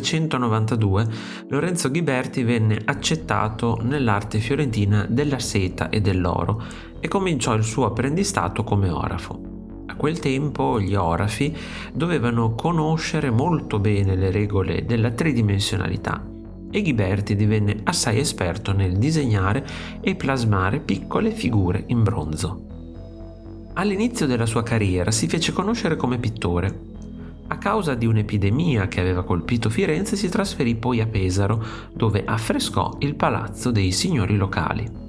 1792 Lorenzo Ghiberti venne accettato nell'arte fiorentina della seta e dell'oro e cominciò il suo apprendistato come orafo. A quel tempo gli orafi dovevano conoscere molto bene le regole della tridimensionalità e Ghiberti divenne assai esperto nel disegnare e plasmare piccole figure in bronzo. All'inizio della sua carriera si fece conoscere come pittore. A causa di un'epidemia che aveva colpito Firenze si trasferì poi a Pesaro, dove affrescò il palazzo dei signori locali.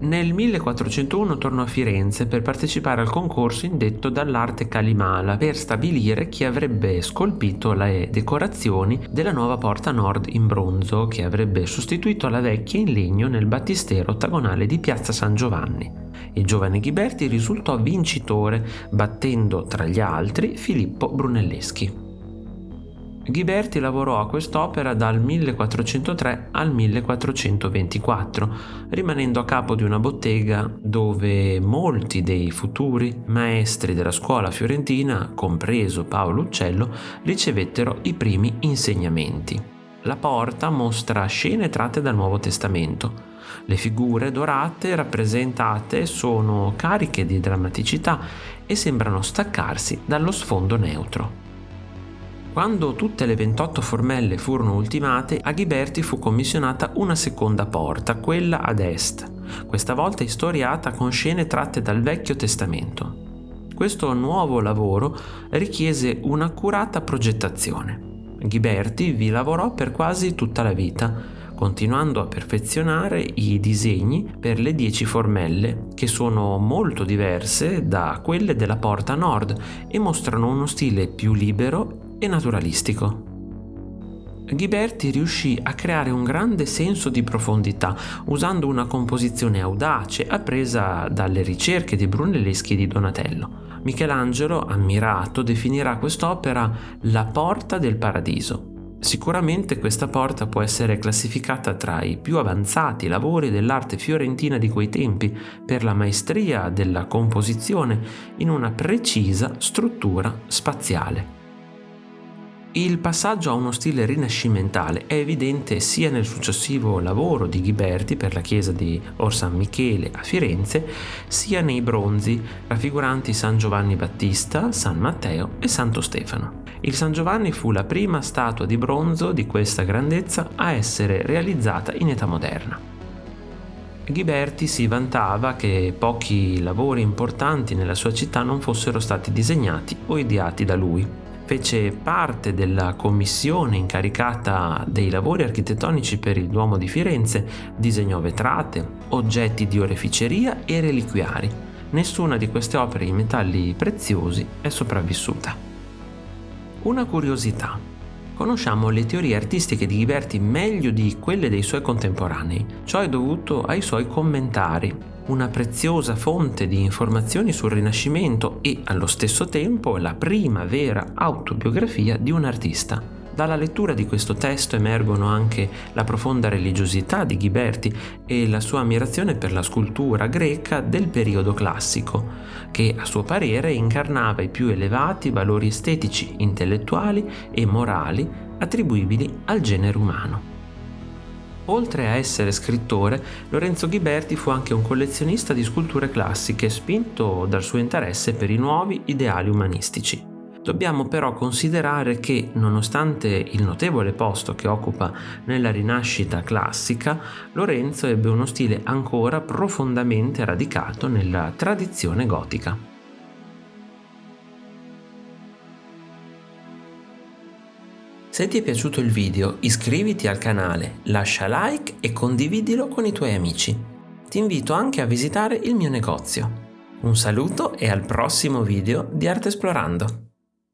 Nel 1401 tornò a Firenze per partecipare al concorso indetto dall'arte Calimala per stabilire chi avrebbe scolpito le decorazioni della nuova porta nord in bronzo che avrebbe sostituito la vecchia in legno nel battistero ottagonale di Piazza San Giovanni. Il giovane Ghiberti risultò vincitore battendo tra gli altri Filippo Brunelleschi. Ghiberti lavorò a quest'opera dal 1403 al 1424, rimanendo a capo di una bottega dove molti dei futuri maestri della scuola fiorentina, compreso Paolo Uccello, ricevettero i primi insegnamenti. La porta mostra scene tratte dal Nuovo Testamento. Le figure dorate rappresentate sono cariche di drammaticità e sembrano staccarsi dallo sfondo neutro. Quando tutte le 28 formelle furono ultimate, a Ghiberti fu commissionata una seconda porta, quella ad est, questa volta istoriata con scene tratte dal Vecchio Testamento. Questo nuovo lavoro richiese un'accurata progettazione. Ghiberti vi lavorò per quasi tutta la vita, continuando a perfezionare i disegni per le dieci formelle, che sono molto diverse da quelle della porta nord e mostrano uno stile più libero e naturalistico. Ghiberti riuscì a creare un grande senso di profondità usando una composizione audace appresa dalle ricerche di Brunelleschi e di Donatello. Michelangelo, ammirato, definirà quest'opera la porta del paradiso. Sicuramente questa porta può essere classificata tra i più avanzati lavori dell'arte fiorentina di quei tempi per la maestria della composizione in una precisa struttura spaziale. Il passaggio a uno stile rinascimentale è evidente sia nel successivo lavoro di Ghiberti per la chiesa di Or San Michele a Firenze, sia nei bronzi raffiguranti San Giovanni Battista, San Matteo e Santo Stefano. Il San Giovanni fu la prima statua di bronzo di questa grandezza a essere realizzata in età moderna. Ghiberti si vantava che pochi lavori importanti nella sua città non fossero stati disegnati o ideati da lui fece parte della commissione incaricata dei lavori architettonici per il Duomo di Firenze, disegnò vetrate, oggetti di oreficeria e reliquiari. Nessuna di queste opere in metalli preziosi è sopravvissuta. Una curiosità. Conosciamo le teorie artistiche di Ghiberti meglio di quelle dei suoi contemporanei. Ciò è dovuto ai suoi commentari, una preziosa fonte di informazioni sul Rinascimento e allo stesso tempo la prima vera autobiografia di un artista. Dalla lettura di questo testo emergono anche la profonda religiosità di Ghiberti e la sua ammirazione per la scultura greca del periodo classico, che a suo parere incarnava i più elevati valori estetici, intellettuali e morali attribuibili al genere umano. Oltre a essere scrittore, Lorenzo Ghiberti fu anche un collezionista di sculture classiche, spinto dal suo interesse per i nuovi ideali umanistici. Dobbiamo però considerare che, nonostante il notevole posto che occupa nella rinascita classica, Lorenzo ebbe uno stile ancora profondamente radicato nella tradizione gotica. Se ti è piaciuto il video iscriviti al canale, lascia like e condividilo con i tuoi amici. Ti invito anche a visitare il mio negozio. Un saluto e al prossimo video di Arte Esplorando.